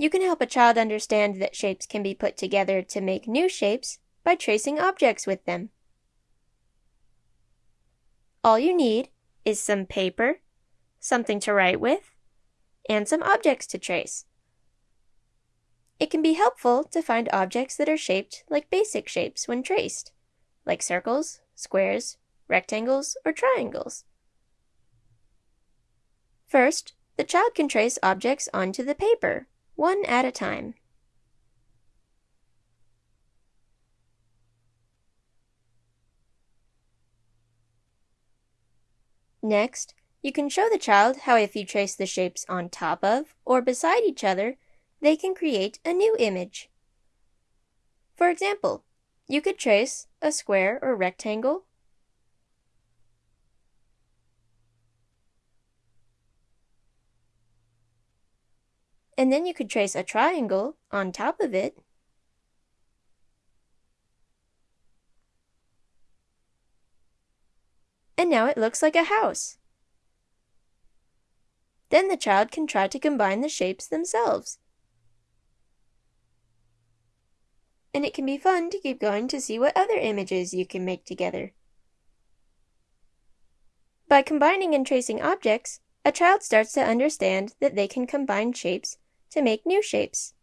You can help a child understand that shapes can be put together to make new shapes by tracing objects with them. All you need is some paper, something to write with, and some objects to trace. It can be helpful to find objects that are shaped like basic shapes when traced, like circles, squares, rectangles, or triangles. First, the child can trace objects onto the paper, one at a time. Next, you can show the child how if you trace the shapes on top of or beside each other, they can create a new image. For example, you could trace a square or rectangle and then you could trace a triangle on top of it. And now it looks like a house. Then the child can try to combine the shapes themselves. And it can be fun to keep going to see what other images you can make together. By combining and tracing objects, a child starts to understand that they can combine shapes to make new shapes.